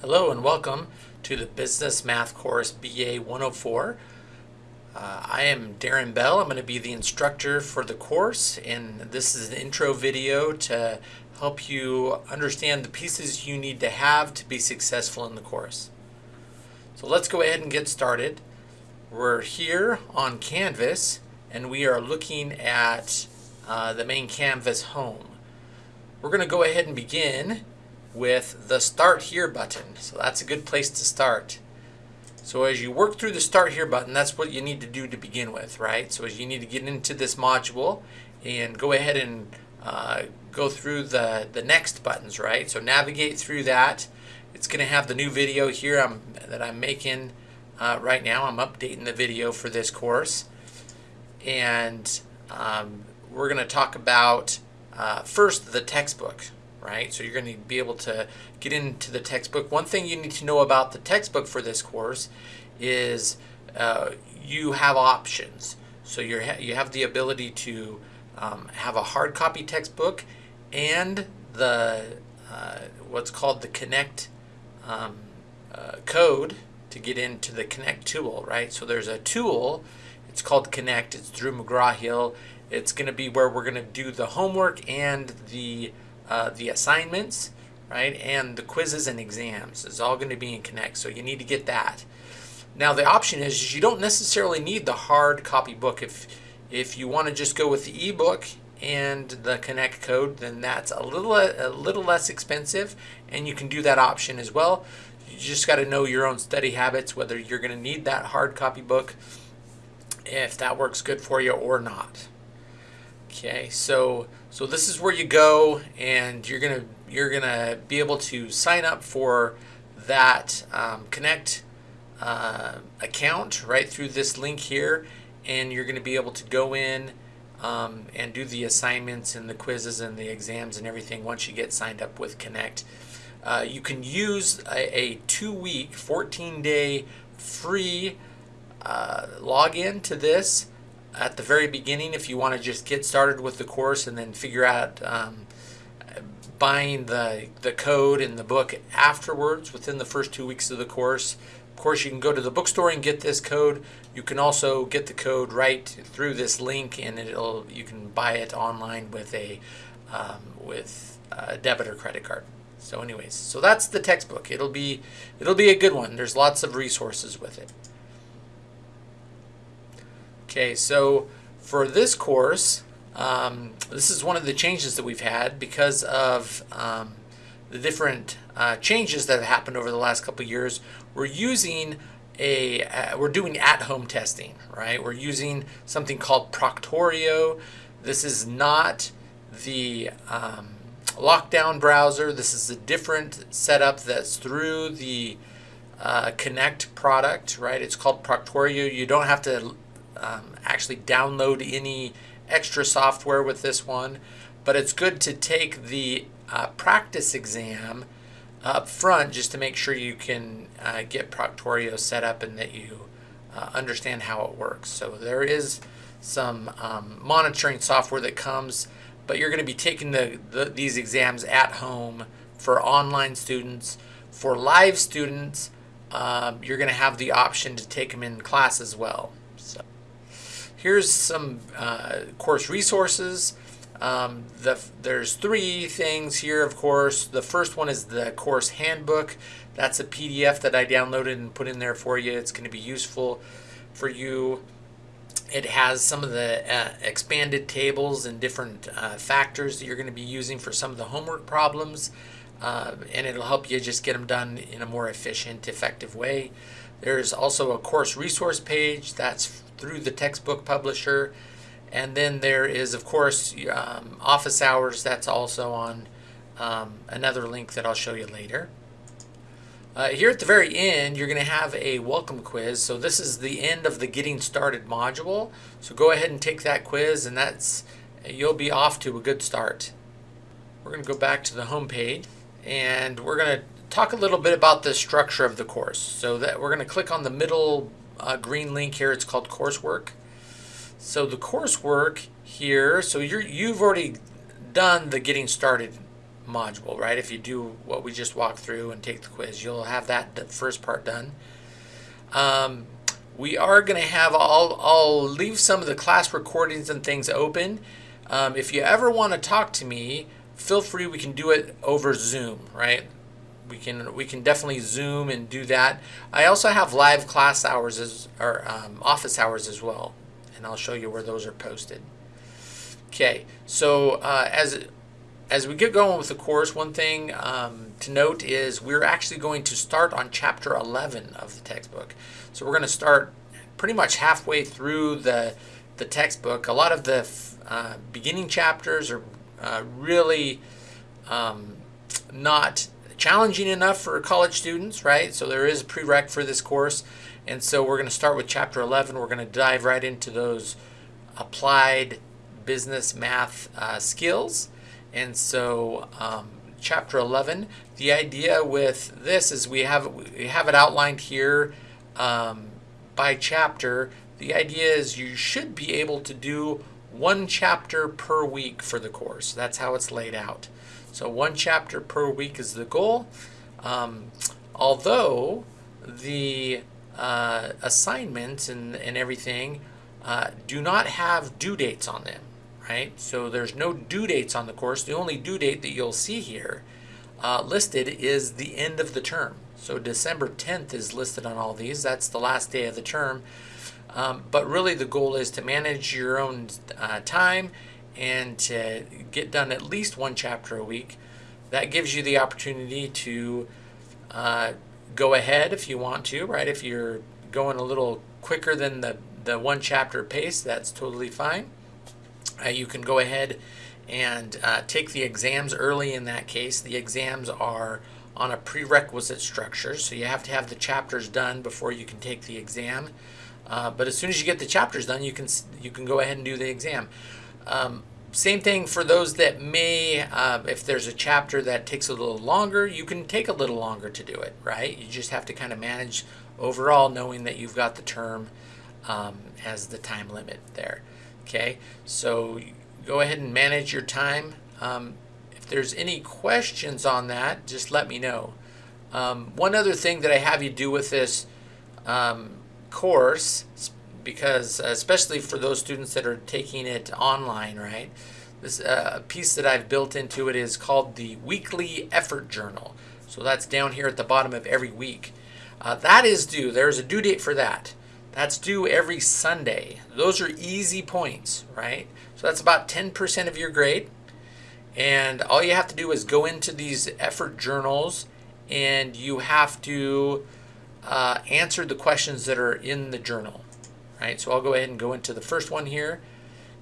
Hello and welcome to the Business Math course BA 104. Uh, I am Darren Bell. I'm going to be the instructor for the course and this is an intro video to help you understand the pieces you need to have to be successful in the course. So let's go ahead and get started. We're here on Canvas and we are looking at uh, the main Canvas home. We're going to go ahead and begin with the Start Here button. So that's a good place to start. So as you work through the Start Here button, that's what you need to do to begin with, right? So as you need to get into this module and go ahead and uh, go through the, the next buttons, right? So navigate through that. It's going to have the new video here I'm, that I'm making uh, right now. I'm updating the video for this course. And um, we're going to talk about uh, first the textbook, right? So you're going to be able to get into the textbook. One thing you need to know about the textbook for this course is uh, you have options. So you you have the ability to um, have a hard copy textbook and the uh, what's called the Connect um, uh, code to get into the Connect tool, right? So there's a tool, it's called Connect, it's through McGraw-Hill. It's going to be where we're going to do the homework and the uh, the assignments, right? And the quizzes and exams is all going to be in Connect. So you need to get that. Now the option is, is you don't necessarily need the hard copy book. If, if you want to just go with the ebook and the Connect code, then that's a little, a little less expensive and you can do that option as well. You just got to know your own study habits, whether you're going to need that hard copy book, if that works good for you or not. Okay, so so this is where you go, and you're gonna you're gonna be able to sign up for that um, Connect uh, account right through this link here, and you're gonna be able to go in um, and do the assignments and the quizzes and the exams and everything once you get signed up with Connect. Uh, you can use a, a two-week, 14-day free uh, login to this at the very beginning if you want to just get started with the course and then figure out um, buying the, the code and the book afterwards within the first two weeks of the course. Of course, you can go to the bookstore and get this code. You can also get the code right through this link and it'll you can buy it online with a um, with a debit or credit card. So anyways, so that's the textbook. It'll be it'll be a good one. There's lots of resources with it. Okay, so for this course, um, this is one of the changes that we've had because of um, the different uh, changes that have happened over the last couple years. We're using a, uh, we're doing at-home testing, right? We're using something called Proctorio. This is not the um, lockdown browser. This is a different setup that's through the uh, Connect product, right? It's called Proctorio. You don't have to um, actually download any extra software with this one, but it's good to take the uh, practice exam up front just to make sure you can uh, get Proctorio set up and that you uh, understand how it works. So there is some um, monitoring software that comes, but you're going to be taking the, the, these exams at home for online students. For live students, um, you're going to have the option to take them in class as well. So. Here's some uh, course resources. Um, the, there's three things here, of course. The first one is the course handbook. That's a PDF that I downloaded and put in there for you. It's going to be useful for you. It has some of the uh, expanded tables and different uh, factors that you're going to be using for some of the homework problems. Uh, and it'll help you just get them done in a more efficient, effective way. There's also a course resource page that's through the textbook publisher. And then there is, of course, um, office hours. That's also on um, another link that I'll show you later. Uh, here at the very end, you're going to have a welcome quiz. So this is the end of the Getting Started module. So go ahead and take that quiz, and that's you'll be off to a good start. We're going to go back to the home page, and we're going to talk a little bit about the structure of the course. So that we're going to click on the middle uh, green link here. It's called coursework. So the coursework here, so you're, you've already done the getting started module, right? If you do what we just walked through and take the quiz, you'll have that first part done. Um, we are going to have, I'll, I'll leave some of the class recordings and things open. Um, if you ever want to talk to me, feel free, we can do it over Zoom, right? We can we can definitely Zoom and do that. I also have live class hours as or um, office hours as well, and I'll show you where those are posted. Okay, so uh, as as we get going with the course, one thing um, to note is we're actually going to start on chapter 11 of the textbook. So we're going to start pretty much halfway through the the textbook. A lot of the uh, beginning chapters are uh, really um, not challenging enough for college students, right? So there is a prereq for this course. And so we're going to start with chapter 11. We're going to dive right into those applied business math uh, skills. And so um, chapter 11, the idea with this is we have, we have it outlined here um, by chapter. The idea is you should be able to do one chapter per week for the course. That's how it's laid out. So one chapter per week is the goal. Um, although the uh, assignments and, and everything uh, do not have due dates on them, right? So there's no due dates on the course. The only due date that you'll see here uh, listed is the end of the term. So December 10th is listed on all these. That's the last day of the term. Um, but really the goal is to manage your own uh, time and to get done at least one chapter a week. That gives you the opportunity to uh, go ahead if you want to, right? If you're going a little quicker than the, the one chapter pace, that's totally fine. Uh, you can go ahead and uh, take the exams early in that case. The exams are on a prerequisite structure, so you have to have the chapters done before you can take the exam. Uh, but as soon as you get the chapters done, you can you can go ahead and do the exam. Um, same thing for those that may, uh, if there's a chapter that takes a little longer, you can take a little longer to do it, right? You just have to kind of manage overall knowing that you've got the term um, as the time limit there. Okay, so go ahead and manage your time. Um, if there's any questions on that, just let me know. Um, one other thing that I have you do with this um, course, because uh, especially for those students that are taking it online, right? This uh, piece that I've built into it is called the Weekly Effort Journal. So that's down here at the bottom of every week. Uh, that is due. There's a due date for that. That's due every Sunday. Those are easy points, right? So that's about 10% of your grade. And all you have to do is go into these effort journals and you have to uh, answer the questions that are in the journal right? So I'll go ahead and go into the first one here.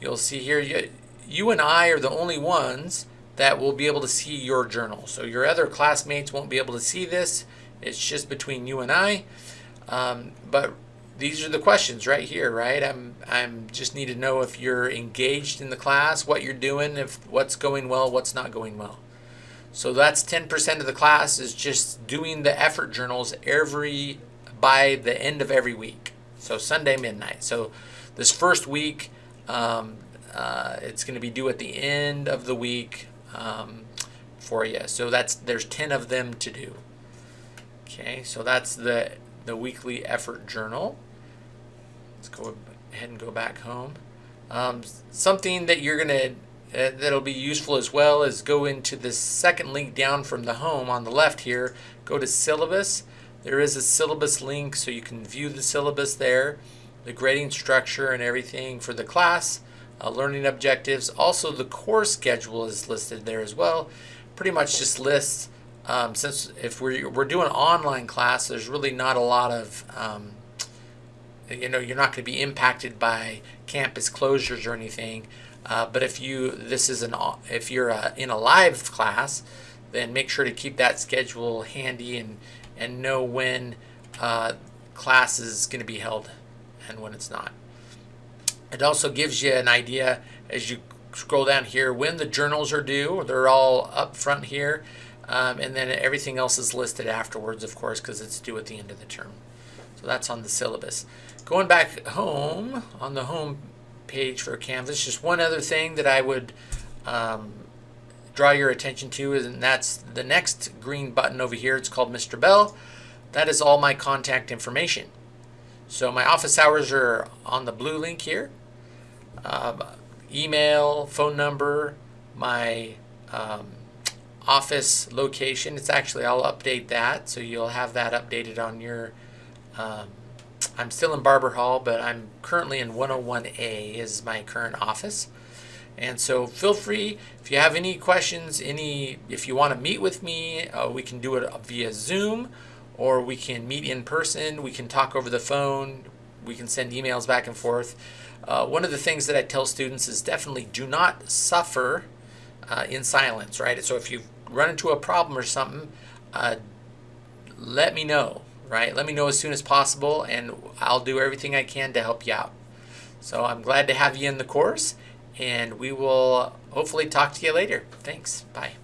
You'll see here, you, you and I are the only ones that will be able to see your journal. So your other classmates won't be able to see this. It's just between you and I. Um, but these are the questions right here, right? I'm I'm just need to know if you're engaged in the class, what you're doing, if what's going well, what's not going well. So that's 10% of the class is just doing the effort journals every by the end of every week. So Sunday midnight. So this first week, um, uh, it's going to be due at the end of the week um, for you. So that's there's 10 of them to do. Okay, so that's the the weekly effort journal. Let's go ahead and go back home. Um, something that you're gonna uh, that'll be useful as well is go into the second link down from the home on the left here. Go to syllabus there is a syllabus link so you can view the syllabus there, the grading structure and everything for the class, uh, learning objectives. Also the course schedule is listed there as well. Pretty much just lists, um, since if we're, we're doing online class, there's really not a lot of, um, you know, you're not going to be impacted by campus closures or anything. Uh, but if you, this is an, if you're uh, in a live class, then make sure to keep that schedule handy and and know when uh, class is going to be held and when it's not. It also gives you an idea as you scroll down here when the journals are due. They're all up front here. Um, and then everything else is listed afterwards, of course, because it's due at the end of the term. So that's on the syllabus. Going back home, on the home page for Canvas, just one other thing that I would um, draw your attention to, and that's the next green button over here. It's called Mr. Bell. That is all my contact information. So my office hours are on the blue link here. Um, email, phone number, my um, office location. It's actually, I'll update that. So you'll have that updated on your, um, I'm still in Barber Hall, but I'm currently in 101A is my current office. And so feel free, if you have any questions, any, if you want to meet with me, uh, we can do it via Zoom or we can meet in person. We can talk over the phone. We can send emails back and forth. Uh, one of the things that I tell students is definitely do not suffer uh, in silence, right? So if you run into a problem or something, uh, let me know, right? Let me know as soon as possible and I'll do everything I can to help you out. So I'm glad to have you in the course and we will hopefully talk to you later. Thanks. Bye.